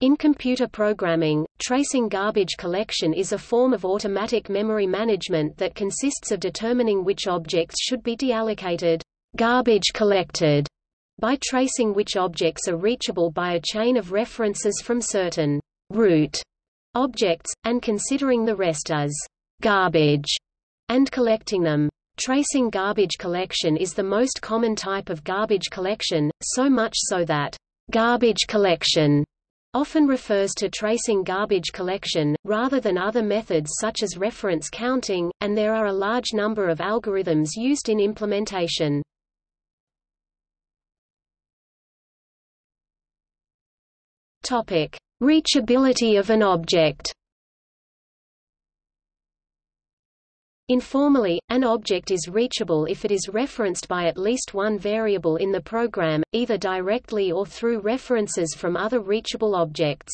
In computer programming, tracing garbage collection is a form of automatic memory management that consists of determining which objects should be deallocated garbage collected by tracing which objects are reachable by a chain of references from certain root objects, and considering the rest as garbage, and collecting them. Tracing garbage collection is the most common type of garbage collection, so much so that garbage collection often refers to tracing garbage collection, rather than other methods such as reference counting, and there are a large number of algorithms used in implementation. Reachability of an object. Informally, an object is reachable if it is referenced by at least one variable in the program, either directly or through references from other reachable objects.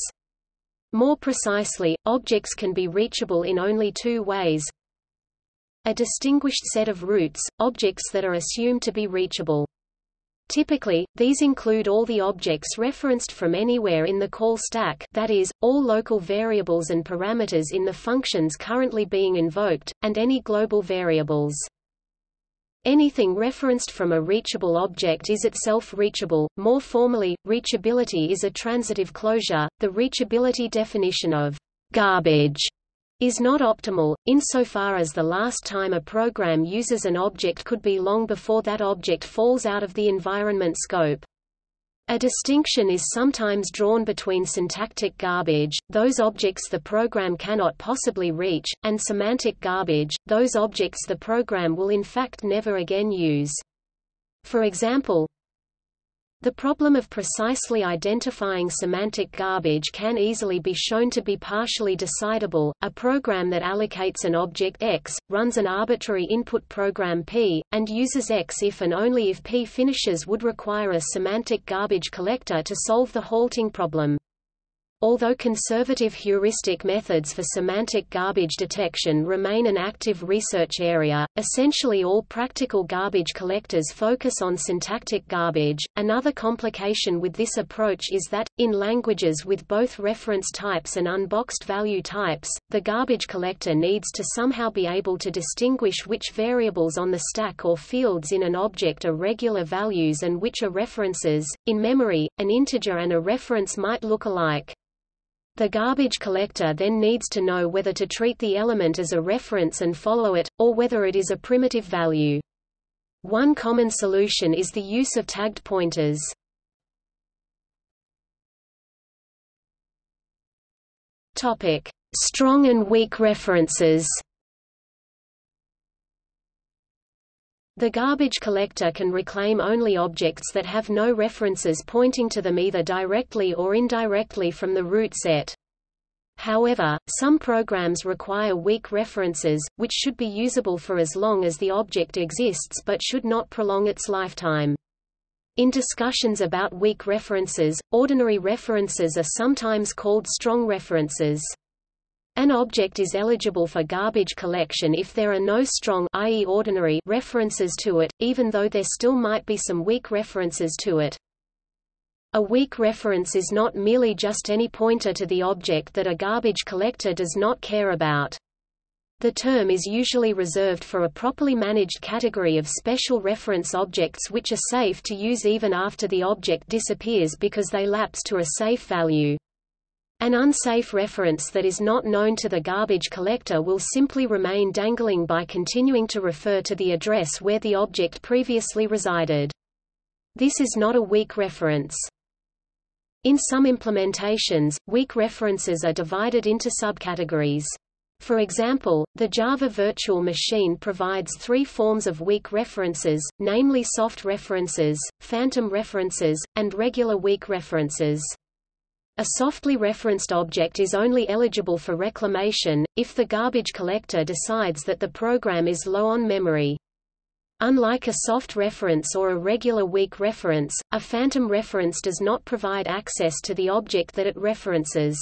More precisely, objects can be reachable in only two ways. A distinguished set of roots, objects that are assumed to be reachable. Typically, these include all the objects referenced from anywhere in the call stack that is, all local variables and parameters in the functions currently being invoked, and any global variables. Anything referenced from a reachable object is itself reachable. More formally, reachability is a transitive closure. The reachability definition of garbage is not optimal, insofar as the last time a program uses an object could be long before that object falls out of the environment scope. A distinction is sometimes drawn between syntactic garbage, those objects the program cannot possibly reach, and semantic garbage, those objects the program will in fact never again use. For example, the problem of precisely identifying semantic garbage can easily be shown to be partially decidable. A program that allocates an object X, runs an arbitrary input program P, and uses X if and only if P finishes would require a semantic garbage collector to solve the halting problem. Although conservative heuristic methods for semantic garbage detection remain an active research area, essentially all practical garbage collectors focus on syntactic garbage. Another complication with this approach is that, in languages with both reference types and unboxed value types, the garbage collector needs to somehow be able to distinguish which variables on the stack or fields in an object are regular values and which are references. In memory, an integer and a reference might look alike. The garbage collector then needs to know whether to treat the element as a reference and follow it, or whether it is a primitive value. One common solution is the use of tagged pointers. Topic: Strong and weak references. The garbage collector can reclaim only objects that have no references pointing to them either directly or indirectly from the root set. However, some programs require weak references, which should be usable for as long as the object exists but should not prolong its lifetime. In discussions about weak references, ordinary references are sometimes called strong references. An object is eligible for garbage collection if there are no strong i.e. ordinary references to it, even though there still might be some weak references to it. A weak reference is not merely just any pointer to the object that a garbage collector does not care about. The term is usually reserved for a properly managed category of special reference objects which are safe to use even after the object disappears because they lapse to a safe value. An unsafe reference that is not known to the garbage collector will simply remain dangling by continuing to refer to the address where the object previously resided. This is not a weak reference. In some implementations, weak references are divided into subcategories. For example, the Java Virtual Machine provides three forms of weak references, namely soft references, phantom references, and regular weak references. A softly referenced object is only eligible for reclamation, if the garbage collector decides that the program is low on memory. Unlike a soft reference or a regular weak reference, a phantom reference does not provide access to the object that it references.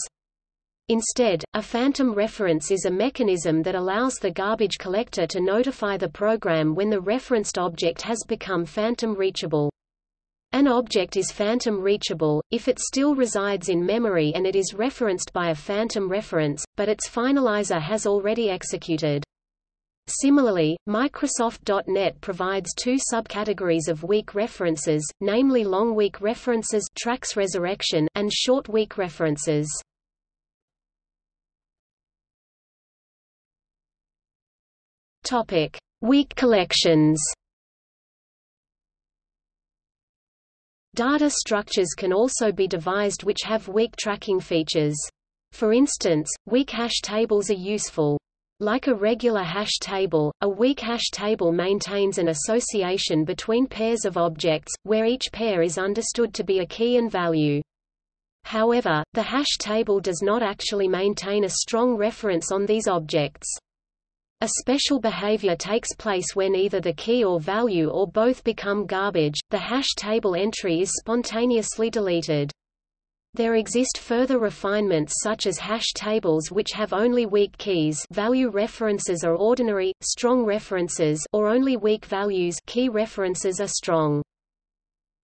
Instead, a phantom reference is a mechanism that allows the garbage collector to notify the program when the referenced object has become phantom reachable. An object is phantom reachable, if it still resides in memory and it is referenced by a phantom reference, but its finalizer has already executed. Similarly, Microsoft.NET provides two subcategories of weak references, namely long weak references TRACS resurrection and short weak references. Topic: Weak collections. Data structures can also be devised which have weak tracking features. For instance, weak hash tables are useful. Like a regular hash table, a weak hash table maintains an association between pairs of objects, where each pair is understood to be a key and value. However, the hash table does not actually maintain a strong reference on these objects. A special behavior takes place when either the key or value or both become garbage, the hash table entry is spontaneously deleted. There exist further refinements such as hash tables which have only weak keys value references are ordinary, strong references or only weak values key references are strong.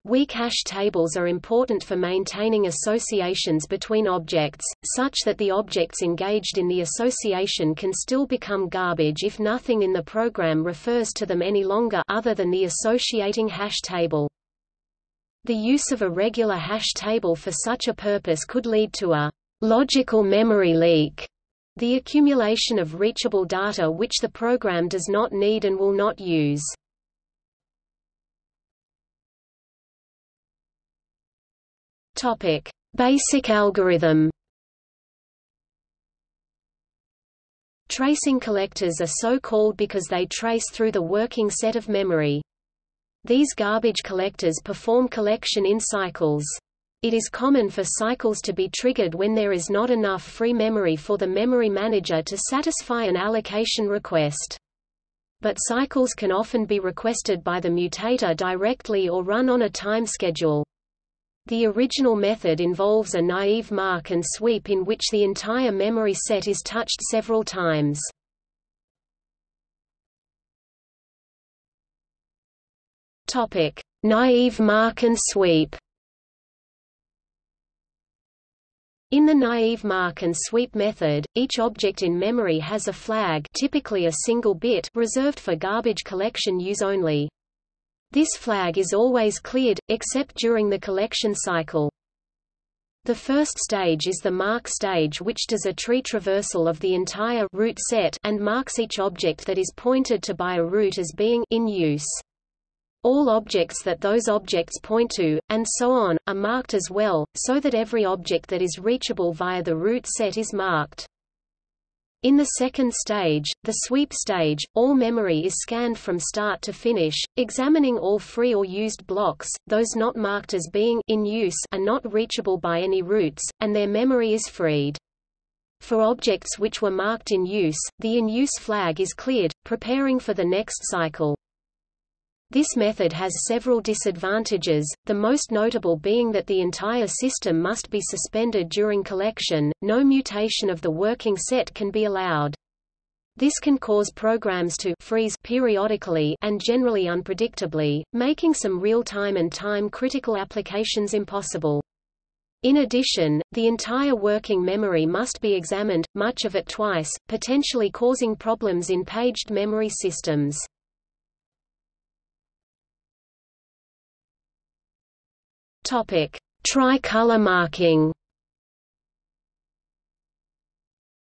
Weak hash tables are important for maintaining associations between objects, such that the objects engaged in the association can still become garbage if nothing in the program refers to them any longer other than the associating hash table. The use of a regular hash table for such a purpose could lead to a logical memory leak, the accumulation of reachable data which the program does not need and will not use. Topic: Basic algorithm. Tracing collectors are so called because they trace through the working set of memory. These garbage collectors perform collection in cycles. It is common for cycles to be triggered when there is not enough free memory for the memory manager to satisfy an allocation request. But cycles can often be requested by the mutator directly or run on a time schedule. The original method involves a naive mark and sweep in which the entire memory set is touched several times. Topic: Naive mark and sweep. In the naive mark and sweep method, each object in memory has a flag typically a single bit reserved for garbage collection use only. This flag is always cleared, except during the collection cycle. The first stage is the mark stage which does a tree traversal of the entire root set and marks each object that is pointed to by a root as being in use. All objects that those objects point to, and so on, are marked as well, so that every object that is reachable via the root set is marked. In the second stage, the sweep stage, all memory is scanned from start to finish, examining all free or used blocks, those not marked as being in use are not reachable by any roots, and their memory is freed. For objects which were marked in use, the in-use flag is cleared, preparing for the next cycle. This method has several disadvantages, the most notable being that the entire system must be suspended during collection, no mutation of the working set can be allowed. This can cause programs to freeze periodically and generally unpredictably, making some real-time and time-critical applications impossible. In addition, the entire working memory must be examined, much of it twice, potentially causing problems in paged memory systems. Topic: Tricolor marking.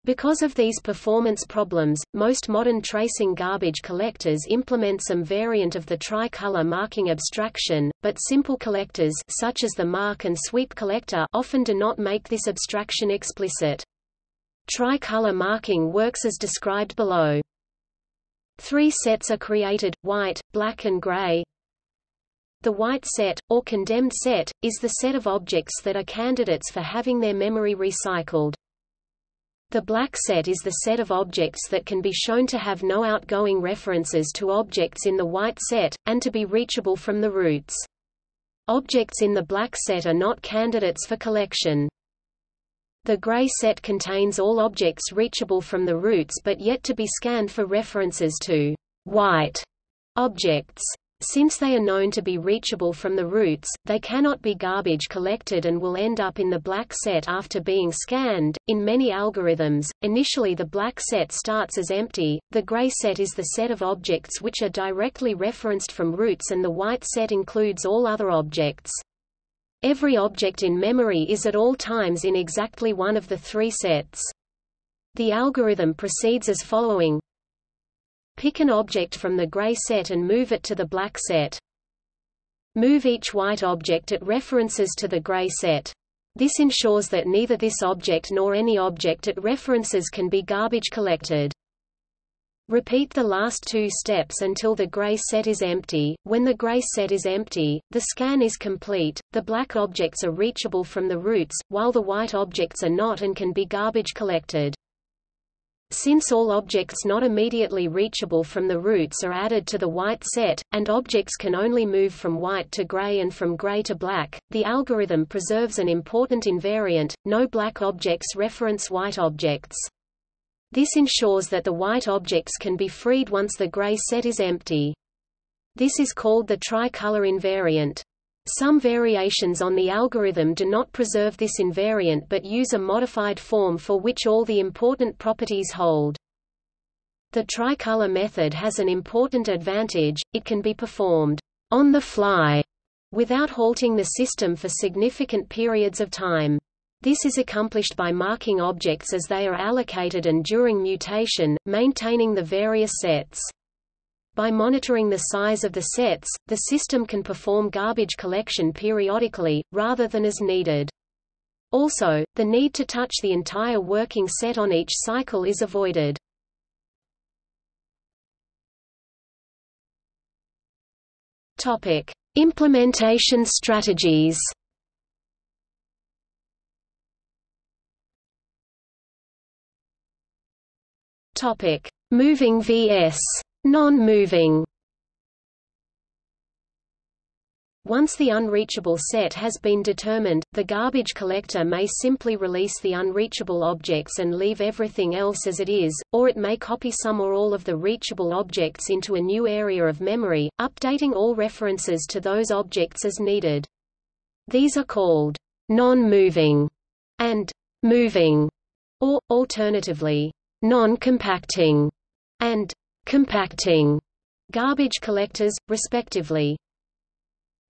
Because of these performance problems, most modern tracing garbage collectors implement some variant of the tricolor marking abstraction, but simple collectors such as the mark and sweep collector often do not make this abstraction explicit. Tricolor marking works as described below. Three sets are created, white, black and gray, the white set, or condemned set, is the set of objects that are candidates for having their memory recycled. The black set is the set of objects that can be shown to have no outgoing references to objects in the white set, and to be reachable from the roots. Objects in the black set are not candidates for collection. The gray set contains all objects reachable from the roots but yet to be scanned for references to white objects. Since they are known to be reachable from the roots, they cannot be garbage collected and will end up in the black set after being scanned. In many algorithms, initially the black set starts as empty, the gray set is the set of objects which are directly referenced from roots and the white set includes all other objects. Every object in memory is at all times in exactly one of the three sets. The algorithm proceeds as following Pick an object from the gray set and move it to the black set. Move each white object it references to the gray set. This ensures that neither this object nor any object it references can be garbage collected. Repeat the last two steps until the gray set is empty. When the gray set is empty, the scan is complete, the black objects are reachable from the roots, while the white objects are not and can be garbage collected. Since all objects not immediately reachable from the roots are added to the white set, and objects can only move from white to gray and from gray to black, the algorithm preserves an important invariant, no black objects reference white objects. This ensures that the white objects can be freed once the gray set is empty. This is called the tricolor invariant. Some variations on the algorithm do not preserve this invariant but use a modified form for which all the important properties hold. The tricolor method has an important advantage, it can be performed on the fly without halting the system for significant periods of time. This is accomplished by marking objects as they are allocated and during mutation, maintaining the various sets. By monitoring the size of the sets, the system can perform garbage collection periodically, rather than as needed. Also, the need to touch the entire working set on each cycle is avoided. Topic: Implementation strategies. Topic: Moving vs. Non-moving Once the unreachable set has been determined, the garbage collector may simply release the unreachable objects and leave everything else as it is, or it may copy some or all of the reachable objects into a new area of memory, updating all references to those objects as needed. These are called non-moving and moving, or, alternatively, non-compacting and compacting garbage collectors, respectively.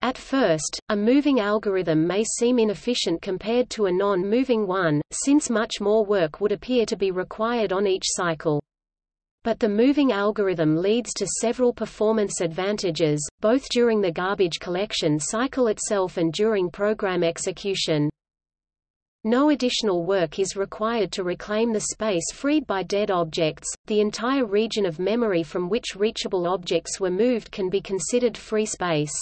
At first, a moving algorithm may seem inefficient compared to a non-moving one, since much more work would appear to be required on each cycle. But the moving algorithm leads to several performance advantages, both during the garbage collection cycle itself and during program execution. No additional work is required to reclaim the space freed by dead objects. The entire region of memory from which reachable objects were moved can be considered free space.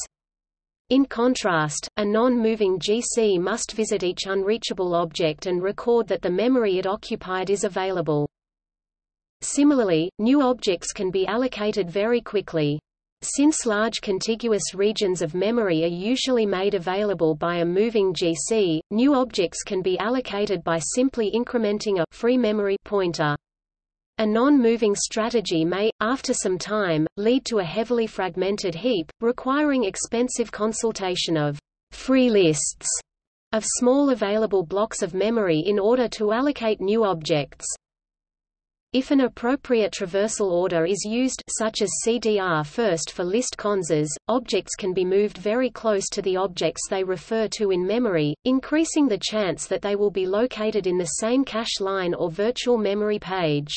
In contrast, a non-moving GC must visit each unreachable object and record that the memory it occupied is available. Similarly, new objects can be allocated very quickly. Since large contiguous regions of memory are usually made available by a moving GC, new objects can be allocated by simply incrementing a free memory pointer. A non-moving strategy may, after some time, lead to a heavily fragmented heap, requiring expensive consultation of free lists of small available blocks of memory in order to allocate new objects. If an appropriate traversal order is used such as CDR first for list conses, objects can be moved very close to the objects they refer to in memory, increasing the chance that they will be located in the same cache line or virtual memory page.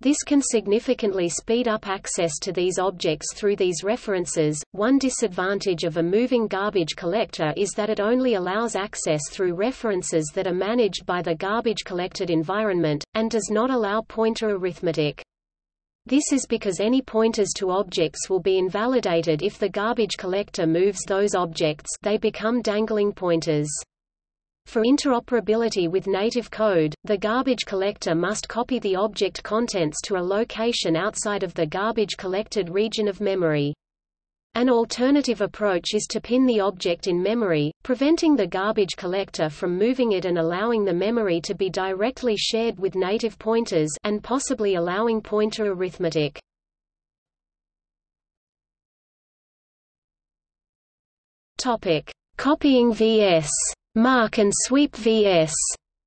This can significantly speed up access to these objects through these references. One disadvantage of a moving garbage collector is that it only allows access through references that are managed by the garbage collected environment, and does not allow pointer arithmetic. This is because any pointers to objects will be invalidated if the garbage collector moves those objects they become dangling pointers. For interoperability with native code, the garbage collector must copy the object contents to a location outside of the garbage collected region of memory. An alternative approach is to pin the object in memory, preventing the garbage collector from moving it and allowing the memory to be directly shared with native pointers and possibly allowing pointer arithmetic. Topic: Copying vs. Mark and sweep vs.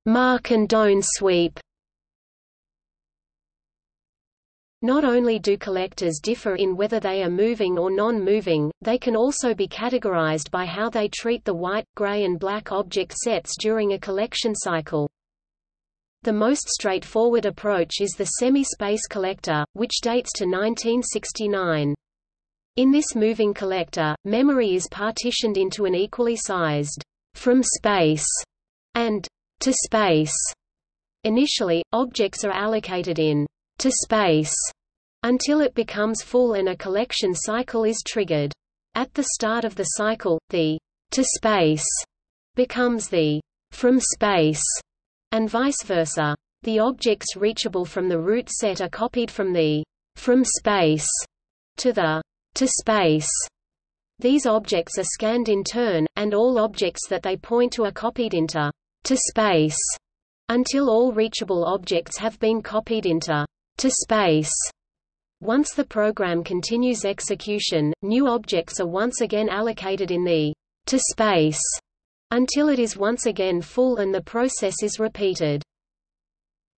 Mark and don't sweep. Not only do collectors differ in whether they are moving or non-moving, they can also be categorized by how they treat the white, gray and black object sets during a collection cycle. The most straightforward approach is the semi-space collector, which dates to 1969. In this moving collector, memory is partitioned into an equally sized from space and to space. Initially, objects are allocated in to space until it becomes full and a collection cycle is triggered. At the start of the cycle, the to space becomes the from space and vice versa. The objects reachable from the root set are copied from the from space to the to space. These objects are scanned in turn, and all objects that they point to are copied into to space until all reachable objects have been copied into to space. Once the program continues execution, new objects are once again allocated in the to space until it is once again full and the process is repeated.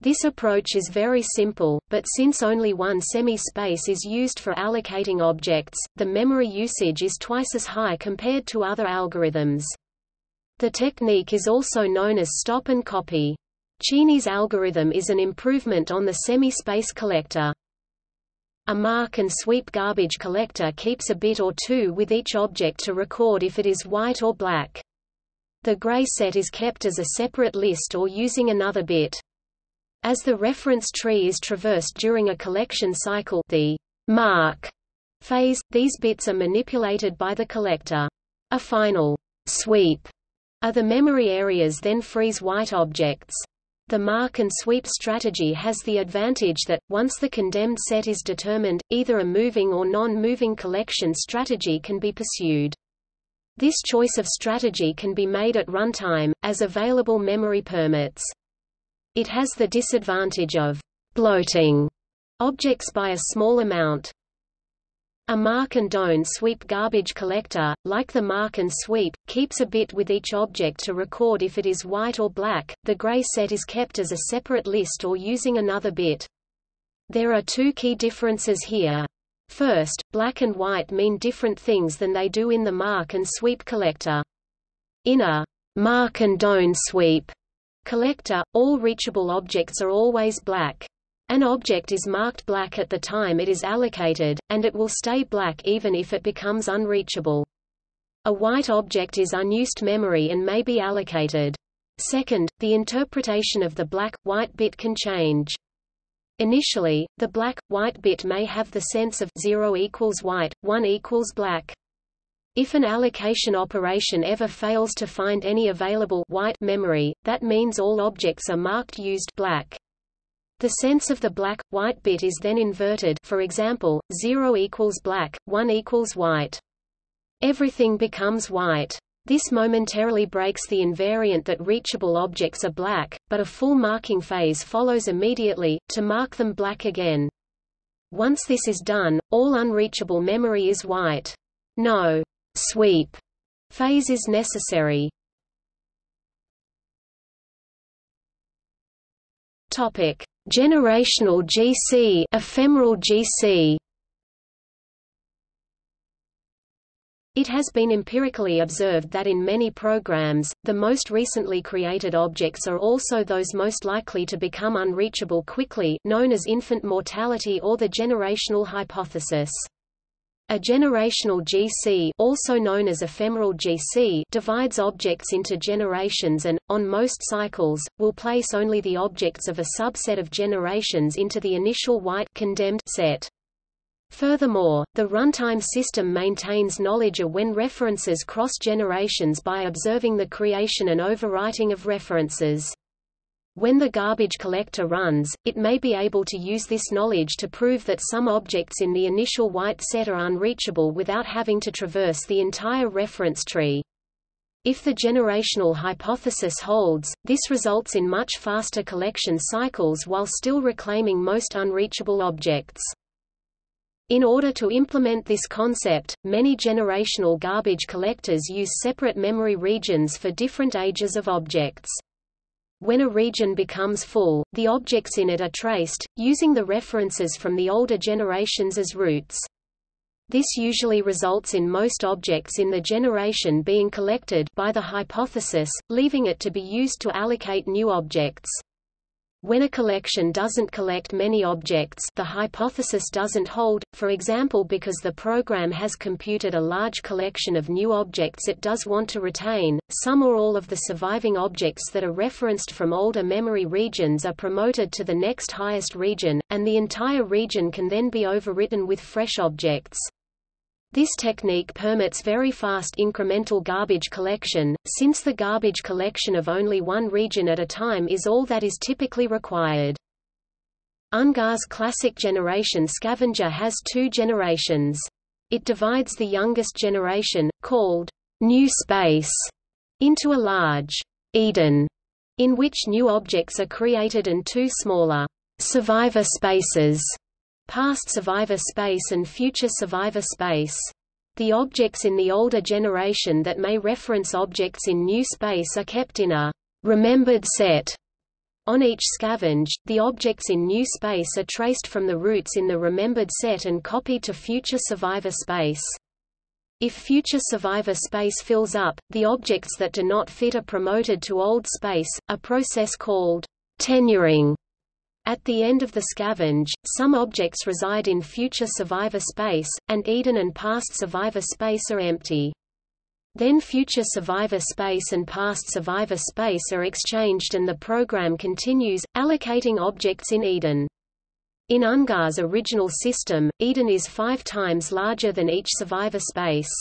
This approach is very simple, but since only one semi-space is used for allocating objects, the memory usage is twice as high compared to other algorithms. The technique is also known as stop and copy. Cheney's algorithm is an improvement on the semi-space collector. A mark and sweep garbage collector keeps a bit or two with each object to record if it is white or black. The gray set is kept as a separate list or using another bit. As the reference tree is traversed during a collection cycle the mark phase, these bits are manipulated by the collector. A final sweep are the memory areas then frees white objects. The mark and sweep strategy has the advantage that, once the condemned set is determined, either a moving or non-moving collection strategy can be pursued. This choice of strategy can be made at runtime, as available memory permits. It has the disadvantage of bloating objects by a small amount. A mark and don't sweep garbage collector, like the mark and sweep, keeps a bit with each object to record if it is white or black. The gray set is kept as a separate list or using another bit. There are two key differences here. First, black and white mean different things than they do in the mark and sweep collector. In a mark and don't sweep collector, all reachable objects are always black. An object is marked black at the time it is allocated, and it will stay black even if it becomes unreachable. A white object is unused memory and may be allocated. Second, the interpretation of the black-white bit can change. Initially, the black-white bit may have the sense of 0 equals white, 1 equals black. If an allocation operation ever fails to find any available white memory, that means all objects are marked used black. The sense of the black-white bit is then inverted for example, 0 equals black, 1 equals white. Everything becomes white. This momentarily breaks the invariant that reachable objects are black, but a full marking phase follows immediately, to mark them black again. Once this is done, all unreachable memory is white. No sweep phase is necessary. Topic: Generational GC, ephemeral GC. It has been empirically observed that in many programs, the most recently created objects are also those most likely to become unreachable quickly known as infant mortality or the generational hypothesis. A generational GC also known as ephemeral GC divides objects into generations and, on most cycles, will place only the objects of a subset of generations into the initial white condemned set. Furthermore, the runtime system maintains knowledge of when references cross generations by observing the creation and overwriting of references. When the garbage collector runs, it may be able to use this knowledge to prove that some objects in the initial white set are unreachable without having to traverse the entire reference tree. If the generational hypothesis holds, this results in much faster collection cycles while still reclaiming most unreachable objects. In order to implement this concept, many generational garbage collectors use separate memory regions for different ages of objects. When a region becomes full, the objects in it are traced, using the references from the older generations as roots. This usually results in most objects in the generation being collected by the hypothesis, leaving it to be used to allocate new objects. When a collection doesn't collect many objects the hypothesis doesn't hold, for example because the program has computed a large collection of new objects it does want to retain, some or all of the surviving objects that are referenced from older memory regions are promoted to the next highest region, and the entire region can then be overwritten with fresh objects. This technique permits very fast incremental garbage collection, since the garbage collection of only one region at a time is all that is typically required. Ungar's classic generation scavenger has two generations. It divides the youngest generation, called new space, into a large Eden, in which new objects are created and two smaller survivor spaces past survivor space and future survivor space. The objects in the older generation that may reference objects in new space are kept in a remembered set. On each scavenge, the objects in new space are traced from the roots in the remembered set and copied to future survivor space. If future survivor space fills up, the objects that do not fit are promoted to old space, a process called tenuring. At the end of the scavenge, some objects reside in future survivor space, and Eden and past survivor space are empty. Then future survivor space and past survivor space are exchanged and the program continues, allocating objects in Eden. In Ungar's original system, Eden is five times larger than each survivor space.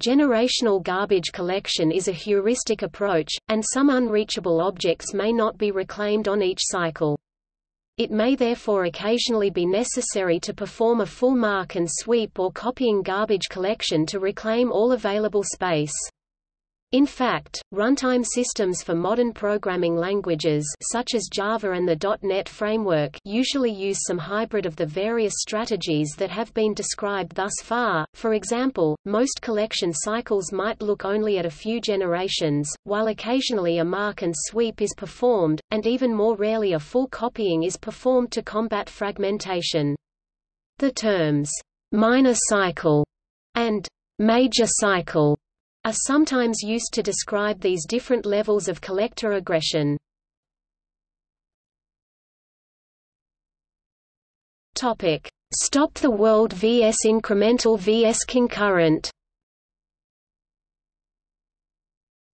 Generational garbage collection is a heuristic approach, and some unreachable objects may not be reclaimed on each cycle. It may therefore occasionally be necessary to perform a full mark and sweep or copying garbage collection to reclaim all available space. In fact, runtime systems for modern programming languages such as Java and the .NET framework usually use some hybrid of the various strategies that have been described thus far. For example, most collection cycles might look only at a few generations, while occasionally a mark and sweep is performed, and even more rarely a full copying is performed to combat fragmentation. The terms minor cycle and major cycle are sometimes used to describe these different levels of collector aggression. Stop the world vs incremental vs concurrent.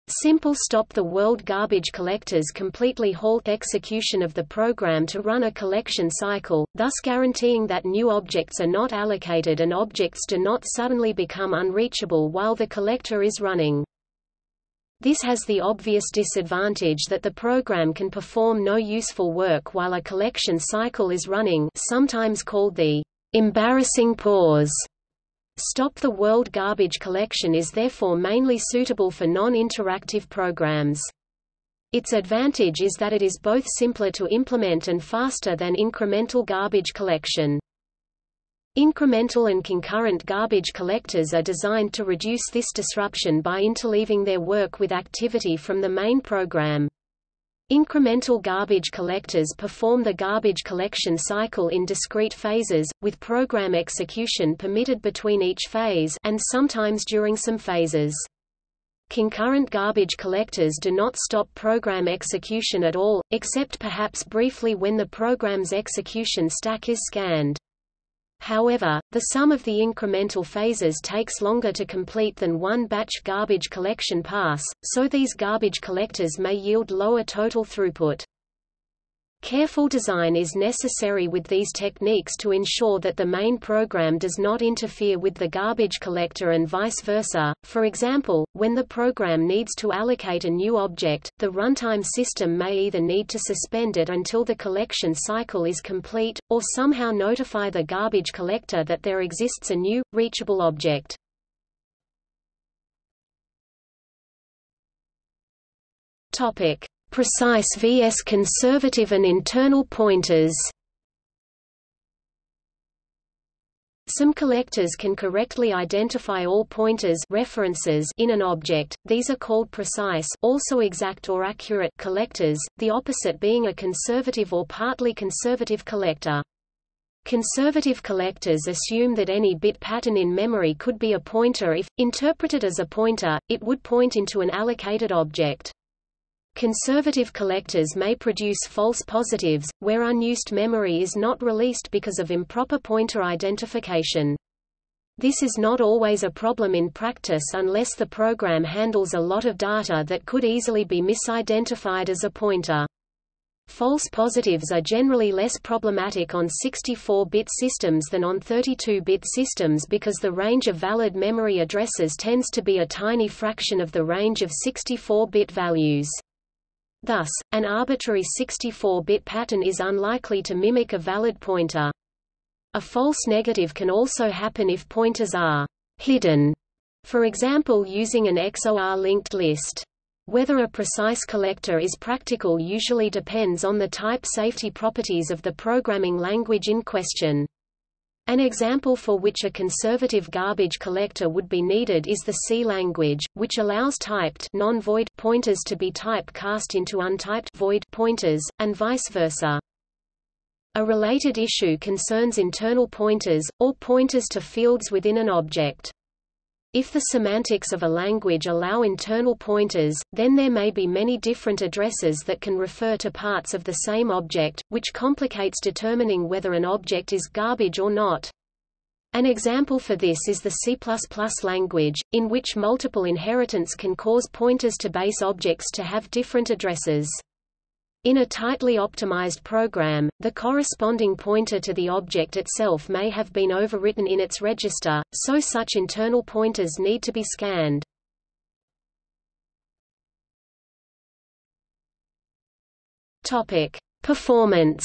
Simple stop the world garbage collectors completely halt execution of the program to run a collection cycle, thus guaranteeing that new objects are not allocated and objects do not suddenly become unreachable while the collector is running. This has the obvious disadvantage that the program can perform no useful work while a collection cycle is running sometimes called the embarrassing pause. Stop the World garbage collection is therefore mainly suitable for non-interactive programs. Its advantage is that it is both simpler to implement and faster than incremental garbage collection. Incremental and concurrent garbage collectors are designed to reduce this disruption by interleaving their work with activity from the main program. Incremental garbage collectors perform the garbage collection cycle in discrete phases, with program execution permitted between each phase and sometimes during some phases. Concurrent garbage collectors do not stop program execution at all, except perhaps briefly when the program's execution stack is scanned. However, the sum of the incremental phases takes longer to complete than one batch garbage collection pass, so these garbage collectors may yield lower total throughput. Careful design is necessary with these techniques to ensure that the main program does not interfere with the garbage collector and vice versa. For example, when the program needs to allocate a new object, the runtime system may either need to suspend it until the collection cycle is complete, or somehow notify the garbage collector that there exists a new, reachable object. Topic precise vs conservative and internal pointers Some collectors can correctly identify all pointers references in an object, these are called precise also exact or accurate collectors, the opposite being a conservative or partly conservative collector. Conservative collectors assume that any bit pattern in memory could be a pointer if, interpreted as a pointer, it would point into an allocated object. Conservative collectors may produce false positives, where unused memory is not released because of improper pointer identification. This is not always a problem in practice unless the program handles a lot of data that could easily be misidentified as a pointer. False positives are generally less problematic on 64-bit systems than on 32-bit systems because the range of valid memory addresses tends to be a tiny fraction of the range of 64-bit values. Thus, an arbitrary 64-bit pattern is unlikely to mimic a valid pointer. A false negative can also happen if pointers are hidden, for example using an XOR linked list. Whether a precise collector is practical usually depends on the type safety properties of the programming language in question. An example for which a conservative garbage collector would be needed is the C language, which allows typed non-void pointers to be type cast into untyped void pointers, and vice versa. A related issue concerns internal pointers, or pointers to fields within an object. If the semantics of a language allow internal pointers, then there may be many different addresses that can refer to parts of the same object, which complicates determining whether an object is garbage or not. An example for this is the C++ language, in which multiple inheritance can cause pointers to base objects to have different addresses. In a tightly optimized program, the corresponding pointer to the object itself may have been overwritten in its register, so such internal pointers need to be scanned. Topic: Performance.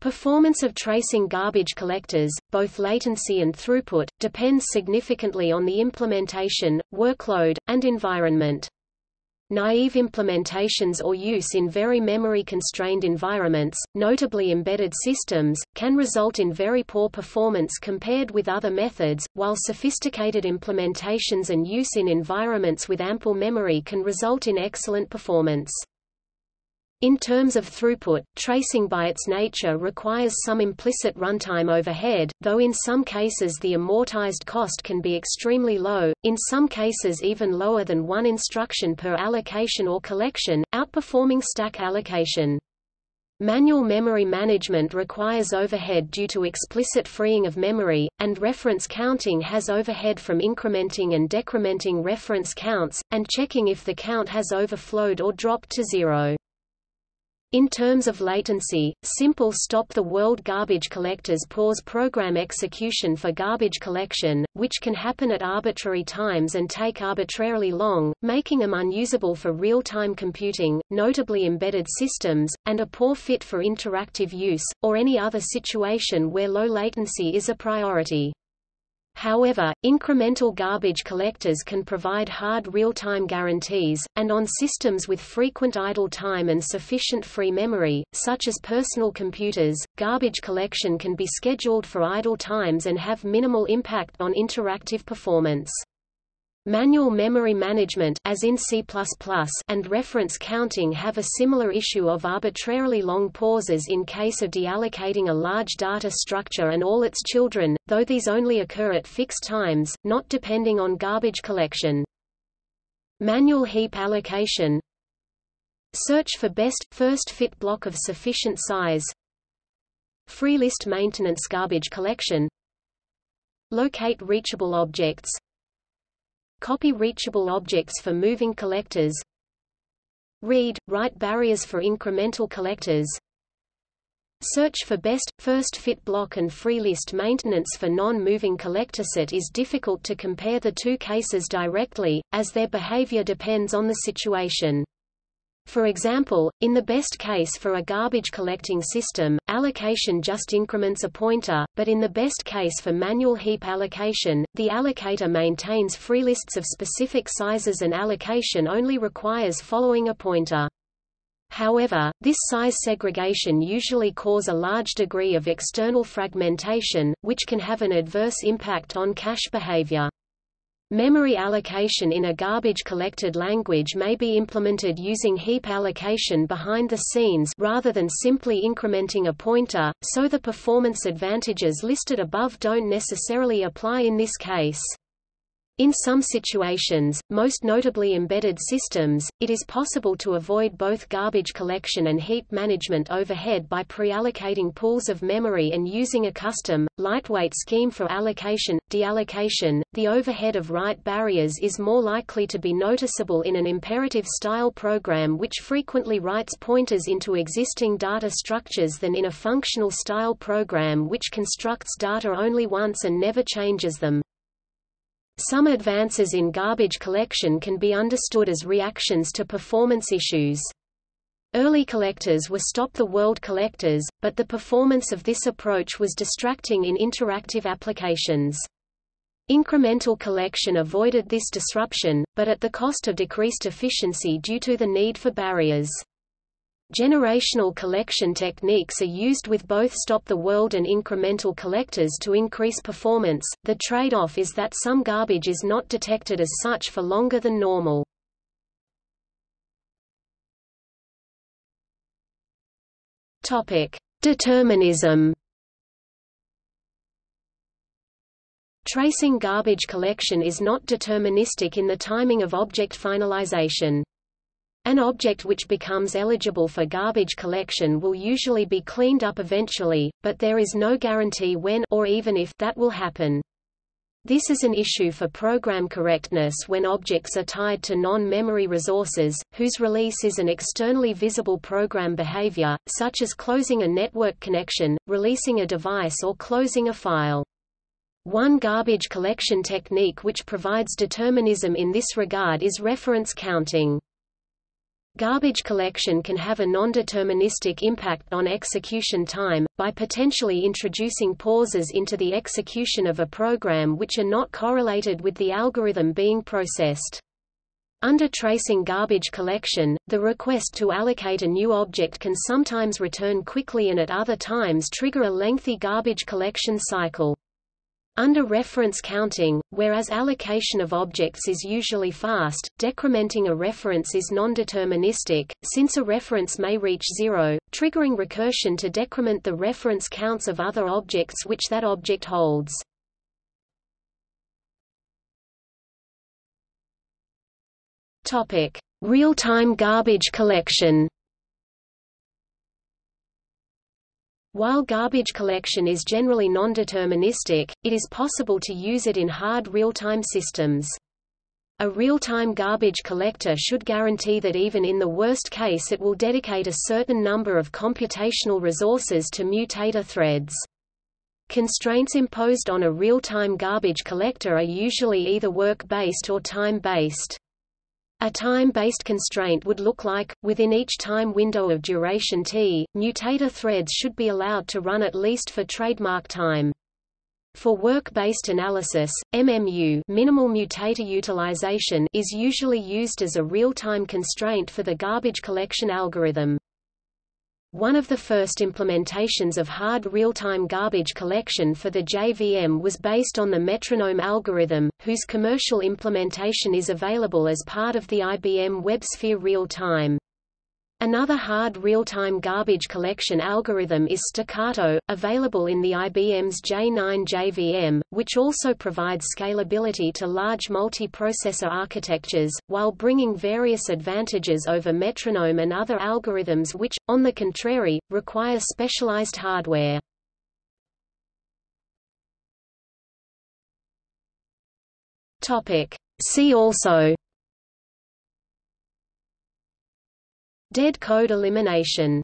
Performance of tracing garbage collectors, both latency and throughput, depends significantly on the implementation, workload, and environment. Naive implementations or use in very memory-constrained environments, notably embedded systems, can result in very poor performance compared with other methods, while sophisticated implementations and use in environments with ample memory can result in excellent performance. In terms of throughput, tracing by its nature requires some implicit runtime overhead, though in some cases the amortized cost can be extremely low, in some cases even lower than one instruction per allocation or collection, outperforming stack allocation. Manual memory management requires overhead due to explicit freeing of memory, and reference counting has overhead from incrementing and decrementing reference counts, and checking if the count has overflowed or dropped to zero. In terms of latency, simple stop-the-world garbage collectors pause program execution for garbage collection, which can happen at arbitrary times and take arbitrarily long, making them unusable for real-time computing, notably embedded systems, and a poor fit for interactive use, or any other situation where low latency is a priority. However, incremental garbage collectors can provide hard real-time guarantees, and on systems with frequent idle time and sufficient free memory, such as personal computers, garbage collection can be scheduled for idle times and have minimal impact on interactive performance. Manual memory management as in C++ and reference counting have a similar issue of arbitrarily long pauses in case of deallocating a large data structure and all its children, though these only occur at fixed times, not depending on garbage collection. Manual heap allocation. Search for best, first fit block of sufficient size. Free list maintenance garbage collection. Locate reachable objects Copy reachable objects for moving collectors Read, write barriers for incremental collectors Search for best, first fit block and free list maintenance for non-moving collector set is difficult to compare the two cases directly, as their behavior depends on the situation. For example, in the best case for a garbage collecting system, allocation just increments a pointer, but in the best case for manual heap allocation, the allocator maintains free lists of specific sizes and allocation only requires following a pointer. However, this size segregation usually cause a large degree of external fragmentation, which can have an adverse impact on cache behavior. Memory allocation in a garbage-collected language may be implemented using heap allocation behind the scenes rather than simply incrementing a pointer, so the performance advantages listed above don't necessarily apply in this case. In some situations, most notably embedded systems, it is possible to avoid both garbage collection and heap management overhead by pre-allocating pools of memory and using a custom, lightweight scheme for allocation, deallocation. The overhead of write barriers is more likely to be noticeable in an imperative-style program which frequently writes pointers into existing data structures than in a functional-style program which constructs data only once and never changes them. Some advances in garbage collection can be understood as reactions to performance issues. Early collectors were stop-the-world collectors, but the performance of this approach was distracting in interactive applications. Incremental collection avoided this disruption, but at the cost of decreased efficiency due to the need for barriers. Generational collection techniques are used with both stop-the-world and incremental collectors to increase performance. The trade-off is that some garbage is not detected as such for longer than normal. Topic: Determinism. Tracing garbage collection is not deterministic in the timing of object finalization. An object which becomes eligible for garbage collection will usually be cleaned up eventually, but there is no guarantee when or even if that will happen. This is an issue for program correctness when objects are tied to non-memory resources, whose release is an externally visible program behavior, such as closing a network connection, releasing a device or closing a file. One garbage collection technique which provides determinism in this regard is reference counting. Garbage collection can have a non-deterministic impact on execution time, by potentially introducing pauses into the execution of a program which are not correlated with the algorithm being processed. Under tracing garbage collection, the request to allocate a new object can sometimes return quickly and at other times trigger a lengthy garbage collection cycle. Under reference counting, whereas allocation of objects is usually fast, decrementing a reference is non-deterministic, since a reference may reach zero, triggering recursion to decrement the reference counts of other objects which that object holds. Real-time garbage collection While garbage collection is generally non-deterministic, it is possible to use it in hard real-time systems. A real-time garbage collector should guarantee that even in the worst case it will dedicate a certain number of computational resources to mutator threads. Constraints imposed on a real-time garbage collector are usually either work-based or time-based. A time-based constraint would look like, within each time window of duration t, mutator threads should be allowed to run at least for trademark time. For work-based analysis, MMU minimal mutator utilization is usually used as a real-time constraint for the garbage collection algorithm. One of the first implementations of hard real-time garbage collection for the JVM was based on the metronome algorithm, whose commercial implementation is available as part of the IBM WebSphere real-time. Another hard real-time garbage collection algorithm is Staccato, available in the IBM's J9 JVM, which also provides scalability to large multi-processor architectures, while bringing various advantages over metronome and other algorithms which, on the contrary, require specialized hardware. See also Dead code elimination